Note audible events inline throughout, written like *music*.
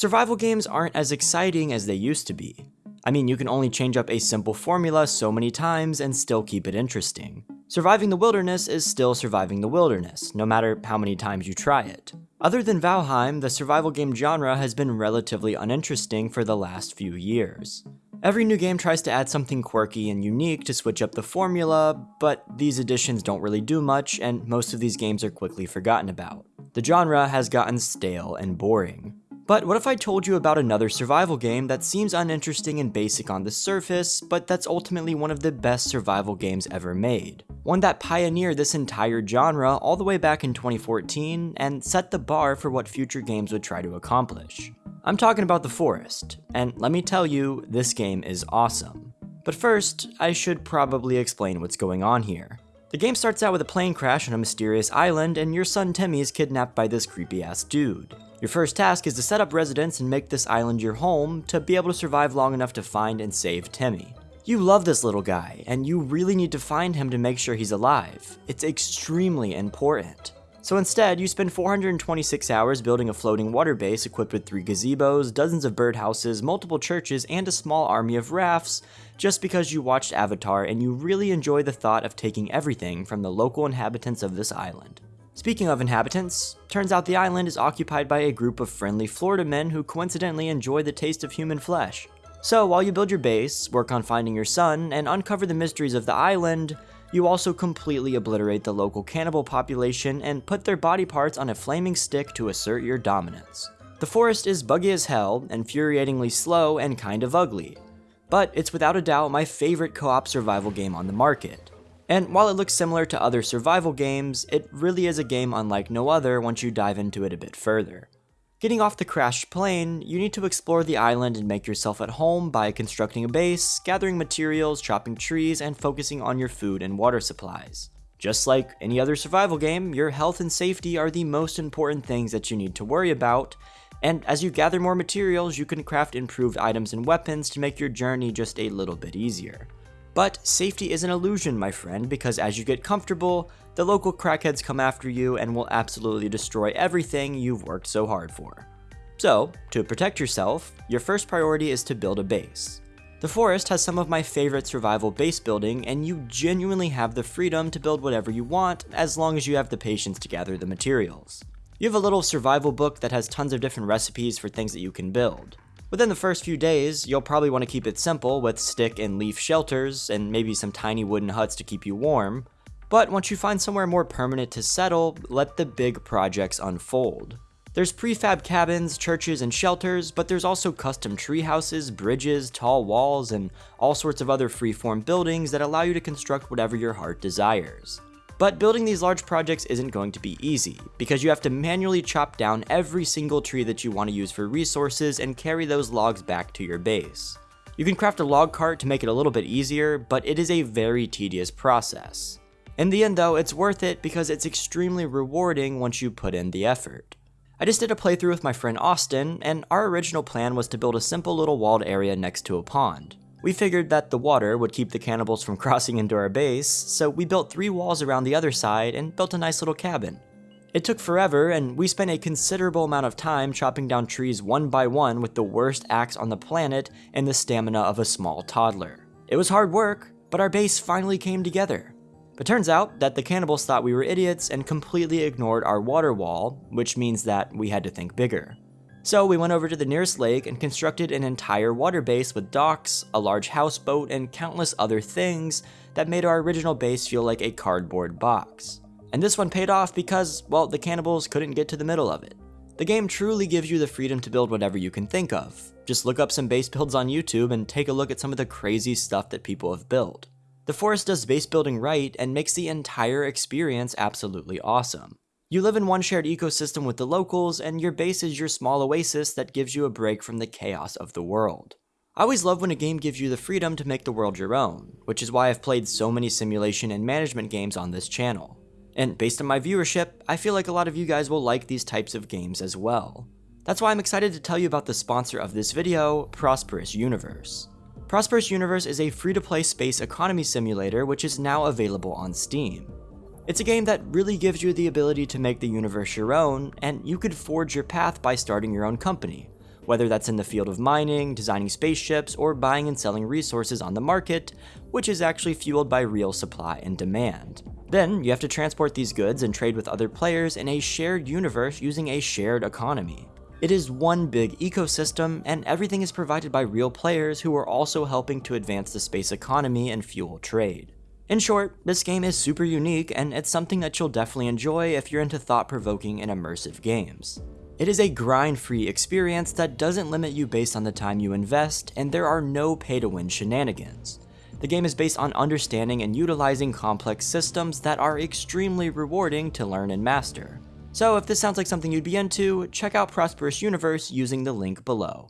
Survival games aren't as exciting as they used to be. I mean, you can only change up a simple formula so many times and still keep it interesting. Surviving the wilderness is still surviving the wilderness, no matter how many times you try it. Other than Valheim, the survival game genre has been relatively uninteresting for the last few years. Every new game tries to add something quirky and unique to switch up the formula, but these additions don't really do much, and most of these games are quickly forgotten about. The genre has gotten stale and boring. But what if I told you about another survival game that seems uninteresting and basic on the surface, but that's ultimately one of the best survival games ever made? One that pioneered this entire genre all the way back in 2014 and set the bar for what future games would try to accomplish. I'm talking about The Forest, and let me tell you, this game is awesome. But first, I should probably explain what's going on here. The game starts out with a plane crash on a mysterious island, and your son Timmy is kidnapped by this creepy ass dude. Your first task is to set up residence and make this island your home to be able to survive long enough to find and save Timmy. You love this little guy, and you really need to find him to make sure he's alive. It's extremely important. So instead, you spend 426 hours building a floating water base equipped with three gazebos, dozens of birdhouses, multiple churches, and a small army of rafts, just because you watched Avatar and you really enjoy the thought of taking everything from the local inhabitants of this island. Speaking of inhabitants, turns out the island is occupied by a group of friendly Florida men who coincidentally enjoy the taste of human flesh. So while you build your base, work on finding your son, and uncover the mysteries of the island, you also completely obliterate the local cannibal population and put their body parts on a flaming stick to assert your dominance. The forest is buggy as hell, infuriatingly slow, and kind of ugly, but it's without a doubt my favorite co-op survival game on the market. And while it looks similar to other survival games, it really is a game unlike no other once you dive into it a bit further. Getting off the crashed plane, you need to explore the island and make yourself at home by constructing a base, gathering materials, chopping trees, and focusing on your food and water supplies. Just like any other survival game, your health and safety are the most important things that you need to worry about, and as you gather more materials, you can craft improved items and weapons to make your journey just a little bit easier. But safety is an illusion, my friend, because as you get comfortable, the local crackheads come after you and will absolutely destroy everything you've worked so hard for. So, to protect yourself, your first priority is to build a base. The forest has some of my favorite survival base building, and you genuinely have the freedom to build whatever you want as long as you have the patience to gather the materials. You have a little survival book that has tons of different recipes for things that you can build. Within the first few days, you'll probably want to keep it simple with stick and leaf shelters and maybe some tiny wooden huts to keep you warm, but once you find somewhere more permanent to settle, let the big projects unfold. There's prefab cabins, churches, and shelters, but there's also custom tree houses, bridges, tall walls, and all sorts of other freeform buildings that allow you to construct whatever your heart desires. But building these large projects isn't going to be easy, because you have to manually chop down every single tree that you want to use for resources and carry those logs back to your base. You can craft a log cart to make it a little bit easier, but it is a very tedious process. In the end though, it's worth it because it's extremely rewarding once you put in the effort. I just did a playthrough with my friend Austin, and our original plan was to build a simple little walled area next to a pond. We figured that the water would keep the cannibals from *laughs* crossing into our base, so we built three walls around the other side and built a nice little cabin. It took forever, and we spent a considerable amount of time chopping down trees one by one with the worst axe on the planet and the stamina of a small toddler. It was hard work, but our base finally came together. But turns out that the cannibals thought we were idiots and completely ignored our water wall, which means that we had to think bigger. So we went over to the nearest lake and constructed an entire water base with docks, a large houseboat, and countless other things that made our original base feel like a cardboard box. And this one paid off because, well, the cannibals couldn't get to the middle of it. The game truly gives you the freedom to build whatever you can think of. Just look up some base builds on YouTube and take a look at some of the crazy stuff that people have built. The Forest does base building right and makes the entire experience absolutely awesome. You live in one shared ecosystem with the locals, and your base is your small oasis that gives you a break from the chaos of the world. I always love when a game gives you the freedom to make the world your own, which is why I've played so many simulation and management games on this channel. And based on my viewership, I feel like a lot of you guys will like these types of games as well. That's why I'm excited to tell you about the sponsor of this video, Prosperous Universe. Prosperous Universe is a free-to-play space economy simulator which is now available on Steam. It's a game that really gives you the ability to make the universe your own, and you could forge your path by starting your own company, whether that's in the field of mining, designing spaceships, or buying and selling resources on the market, which is actually fueled by real supply and demand. Then, you have to transport these goods and trade with other players in a shared universe using a shared economy. It is one big ecosystem, and everything is provided by real players who are also helping to advance the space economy and fuel trade. In short, this game is super unique, and it's something that you'll definitely enjoy if you're into thought-provoking and immersive games. It is a grind-free experience that doesn't limit you based on the time you invest, and there are no pay-to-win shenanigans. The game is based on understanding and utilizing complex systems that are extremely rewarding to learn and master. So if this sounds like something you'd be into, check out Prosperous Universe using the link below.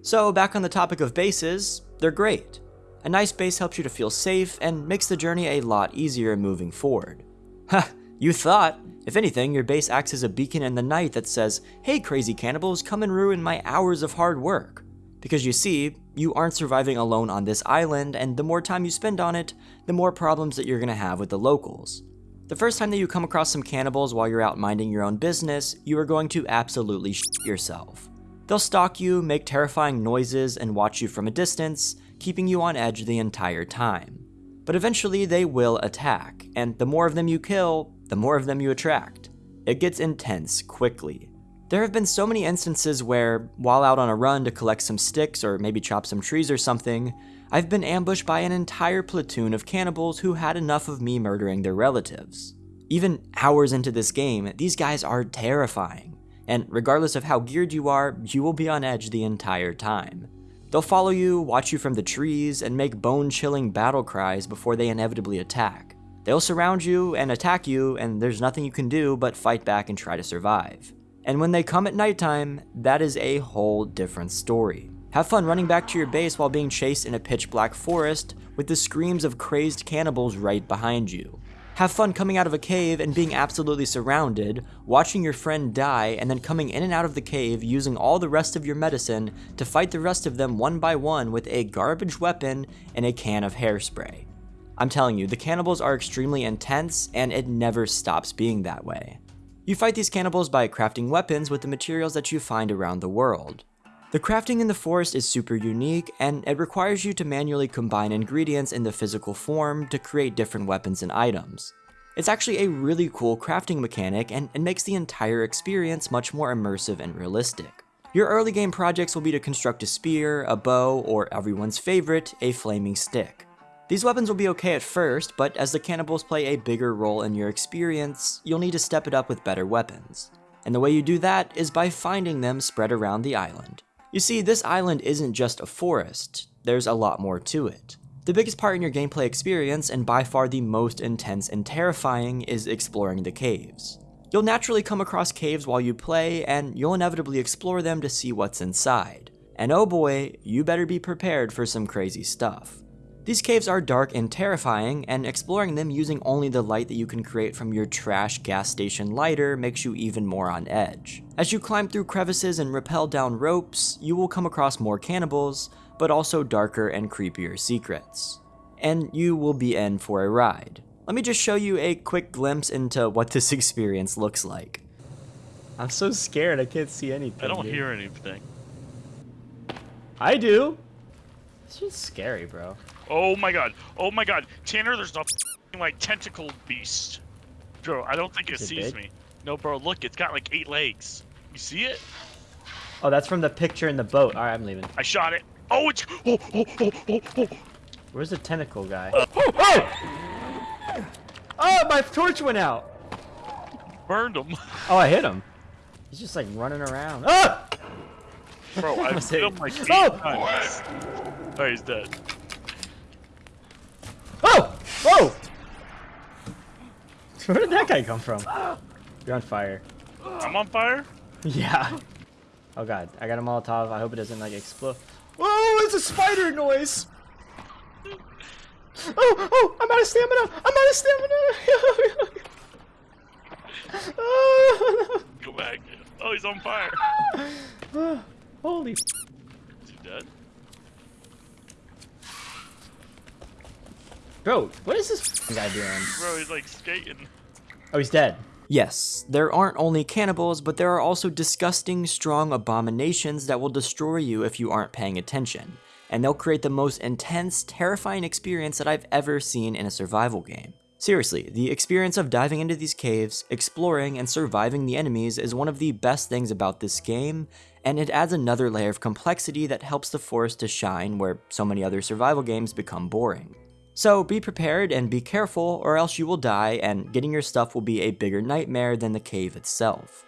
So back on the topic of bases, they're great. A nice base helps you to feel safe and makes the journey a lot easier moving forward. *laughs* Ha, you thought. If anything, your base acts as a beacon in the night that says, hey crazy cannibals, come and ruin my hours of hard work. Because you see, you aren't surviving alone on this island, and the more time you spend on it, the more problems that you're gonna have with the locals. The first time that you come across some cannibals while you're out minding your own business, you are going to absolutely shit yourself. They'll stalk you, make terrifying noises, and watch you from a distance, keeping you on edge the entire time. But eventually they will attack, and the more of them you kill, the more of them you attract. It gets intense quickly. There have been so many instances where, while out on a run to collect some sticks or maybe chop some trees or something, I've been ambushed by an entire platoon of cannibals who had enough of me murdering their relatives. Even hours into this game, these guys are terrifying, and regardless of how geared you are, you will be on edge the entire time. They'll follow you, watch you from the trees, and make bone-chilling battle cries before they inevitably attack. They'll surround you and attack you, and there's nothing you can do but fight back and try to survive. And when they come at nighttime, that is a whole different story. Have fun running back to your base while being chased in a pitch black forest with the screams of crazed cannibals right behind you. Have fun coming out of a cave and being absolutely surrounded, watching your friend die, and then coming in and out of the cave using all the rest of your medicine to fight the rest of them one by one with a garbage weapon and a can of hairspray. I'm telling you, the cannibals are extremely intense and it never stops being that way. You fight these cannibals by crafting weapons with the materials that you find around the world. The crafting in the forest is super unique, and it requires you to manually combine ingredients in the physical form to create different weapons and items. It's actually a really cool crafting mechanic, and it makes the entire experience much more immersive and realistic. Your early game projects will be to construct a spear, a bow, or everyone's favorite, a flaming stick. These weapons will be okay at first, but as the cannibals play a bigger role in your experience, you'll need to step it up with better weapons. And the way you do that is by finding them spread around the island. You see, this island isn't just a forest, there's a lot more to it. The biggest part in your gameplay experience, and by far the most intense and terrifying, is exploring the caves. You'll naturally come across caves while you play, and you'll inevitably explore them to see what's inside. And oh boy, you better be prepared for some crazy stuff. These caves are dark and terrifying, and exploring them using only the light that you can create from your trash gas station lighter makes you even more on edge. As you climb through crevices and rappel down ropes, you will come across more cannibals, but also darker and creepier secrets. And you will be in for a ride. Let me just show you a quick glimpse into what this *laughs* experience looks like. I'm so scared, I can't see anything. I don't dude. hear anything. I do! This is scary, bro. Oh my god. Oh my god. Tanner, there's a f***ing, like tentacle beast. Bro, I don't think it it sees big? me. No, bro, look, it's got like eight legs. You see it? Oh, that's from the picture in the boat. Alright, I'm leaving. I shot it. Oh, it's. Oh, oh, oh, oh, oh. Where's the tentacle guy? Uh, oh! Oh! Oh, my torch went out! Burned him. *laughs* Oh, I hit him. He's just like running around. Ah! Bro, *laughs* I hit him like you. eight Oh! times. Oh, he's dead. Oh! Whoa! *laughs* Where did that guy come from? You're on fire. I'm on fire? Yeah. Oh god, I got a Molotov. I hope it doesn't like explode. Oh, it's a spider noise! Oh, oh, I'm out of stamina! I'm out of stamina! oh, *laughs* no. Go back. Oh, he's on fire. Holy f- Is he dead? Bro, what is this guy doing? Bro, he's like skating. Oh, he's dead. Yes, there aren't only cannibals, but there are also disgusting, strong abominations that will destroy you if you aren't paying attention, and they'll create the most intense, terrifying experience that I've ever seen in a survival game. Seriously, the experience of diving into these caves, exploring, and surviving the enemies is one of the best things about this game, and it adds another layer of complexity that helps the forest to shine where so many other survival games become boring. So be prepared and be careful or else you will die and getting your stuff will be a bigger nightmare than the cave itself.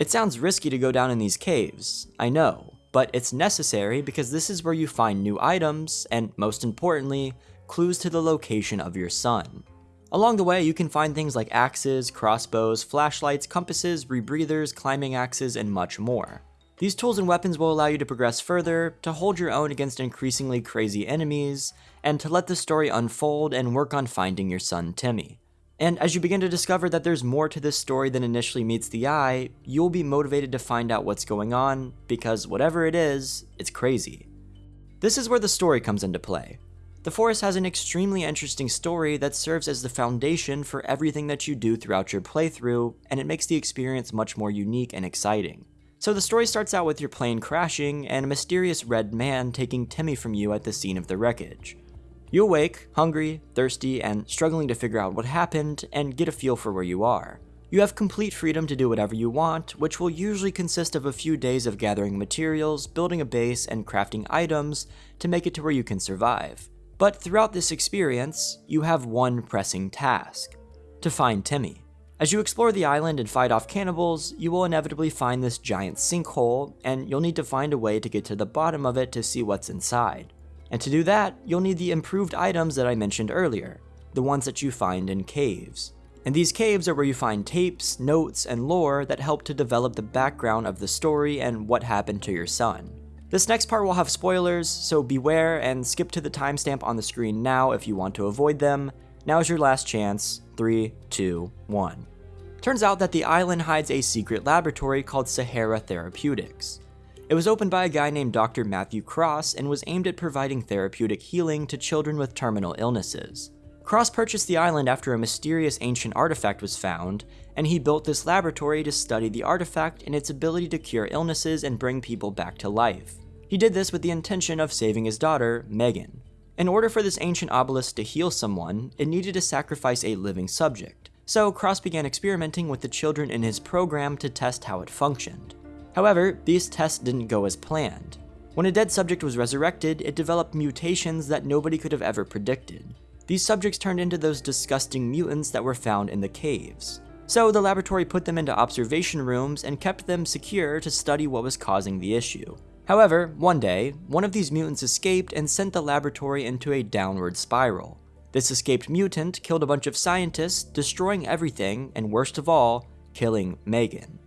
It sounds risky to go down in these caves, I know, but it's necessary because this is where you find new items and, most importantly, clues to the location of your son. Along the way, you can find things like axes, crossbows, flashlights, compasses, rebreathers, climbing axes, and much more. These tools and weapons will allow you to progress further, to hold your own against increasingly crazy enemies, and to let the story unfold and work on finding your son Timmy. And as you begin to discover that there's more to this story than initially meets the eye, you'll be motivated to find out what's going on, because whatever it is, it's crazy. This is where the story comes into play. The Forest has an extremely interesting story that serves as the foundation for everything that you do throughout your playthrough, and it makes the experience much more unique and exciting. So the story starts out with your plane crashing and a mysterious red man taking Timmy from you at the scene of the wreckage. You awake, hungry, thirsty, and struggling to figure out what happened and get a feel for where you are. You have complete freedom to do whatever you want, which will usually consist of a few days of gathering materials, building a base, and crafting items to make it to where you can survive. But throughout this experience, you have one pressing task to find Timmy. As you explore the island and fight off cannibals, you will inevitably find this giant sinkhole, and you'll need to find a way to get to the bottom of it to see what's inside. And to do that, you'll need the improved items that I mentioned earlier, the ones that you find in caves. And these caves are where you find tapes, notes, and lore that help to develop the background of the story and what happened to your son. This next part will have spoilers, so beware and skip to the timestamp on the screen now if you want to avoid them. Now is your last chance. 3, 2, 1. Turns out that the island hides a secret laboratory called Sahara Therapeutics. It was opened by a guy named Dr. Matthew Cross and was aimed at providing therapeutic healing to children with terminal illnesses. Cross purchased the island after a mysterious ancient artifact was found, and he built this laboratory to study the artifact and its ability to cure illnesses and bring people back to life. He did this with the intention of saving his daughter, Megan. In order for this ancient obelisk to heal someone, it needed to sacrifice a living subject, so Cross began experimenting with the children in his program to test how it functioned. However, these tests didn't go as planned. When a dead subject was resurrected, it developed mutations that nobody could have ever predicted. These subjects turned into those disgusting mutants that were found in the caves. So the laboratory put them into observation rooms and kept them secure to study what was causing the issue. However, one day, one of these mutants escaped and sent the laboratory into a downward spiral. This escaped mutant killed a bunch of scientists, destroying everything, and worst of all, killing Megan.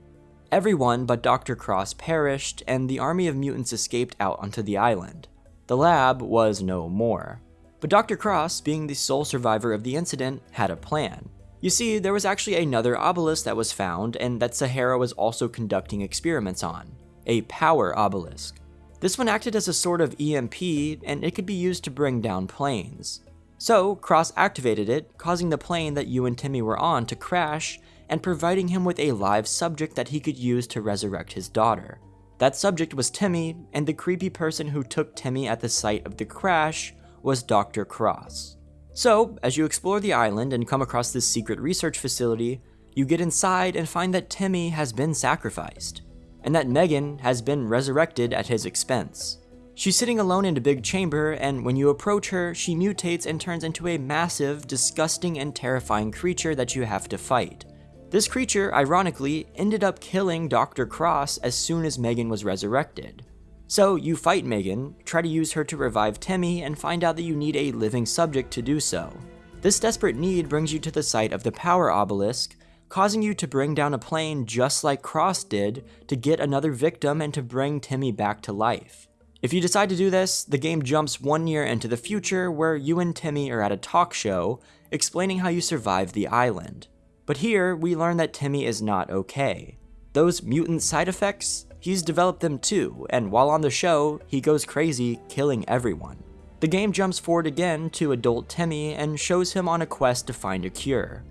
Everyone but Dr. Cross perished, and the army of mutants escaped out onto the island. The lab was no more. But Dr. Cross, being the sole survivor of the incident, had a plan. You see, there was actually another obelisk that was found, and that Sahara was also conducting experiments on a power obelisk. This one acted as a sort of EMP, and it could be used to bring down planes. So, Cross activated it, causing the plane that you and Timmy were on to crash, and providing him with a live subject that he could use to resurrect his daughter. That subject was Timmy, and the creepy person who took Timmy at the site of the crash was Dr. Cross. So, as you explore the island and come across this secret research facility, you get inside and find that Timmy has been sacrificed and that Megan has been resurrected at his expense. She's sitting alone in a big chamber, and when you approach her, she mutates and turns into a massive, disgusting, and terrifying creature that you have to fight. This creature, ironically, ended up killing Dr. Cross as soon as Megan was resurrected. So you fight Megan, try to use her to revive Timmy, and find out that you need a living subject to do so. This desperate need brings you to the site of the Power Obelisk, causing you to bring down a plane just like Cross did to get another victim and to bring Timmy back to life. If you decide to do this, the game jumps one year into the future where you and Timmy are at a talk show explaining how you survived the island. But here, we learn that Timmy is not okay. Those mutant side effects, he's developed them too, and while on the show, he goes crazy, killing everyone. The game jumps forward again to adult Timmy and shows him on a quest to find a cure.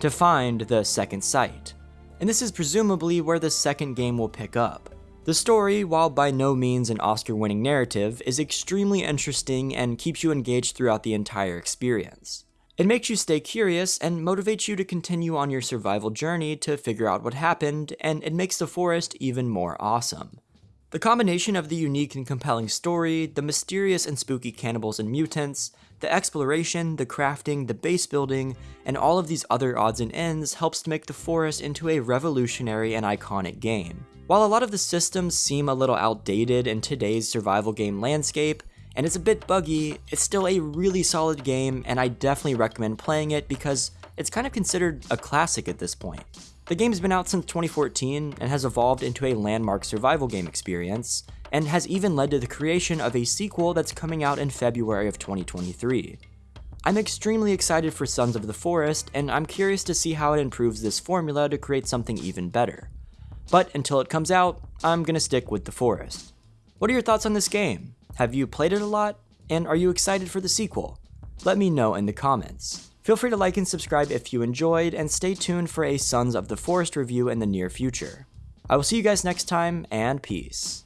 To find the second site. And this is presumably where the second game will pick up. The story, while by no means an Oscar winning narrative, is extremely interesting and keeps you engaged throughout the entire experience. It makes you stay curious and motivates you to continue on your survival journey to figure out what happened, and it makes the forest even more awesome. The combination of the unique and compelling story, the mysterious and spooky cannibals and mutants, the exploration, the crafting, the base building, and all of these other odds and ends helps to make the forest into a revolutionary and iconic game. While a lot of the systems seem a little outdated in today's survival game landscape, and it's a bit buggy, it's still a really solid game, and I definitely recommend playing it because it's kind of considered a classic at this point. The game's been out since 2014 and has evolved into a landmark survival game experience, and has even led to the creation of a sequel that's coming out in February of 2023. I'm extremely excited for Sons of the Forest, and I'm curious to see how it improves this formula to create something even better. But until it comes out, I'm gonna stick with the Forest. What are your thoughts on this game? Have you played it a lot? And are you excited for the sequel? Let me know in the comments. Feel free to like and subscribe if you enjoyed, and stay tuned for a Sons of the Forest review in the near future. I will see you guys next time, and peace.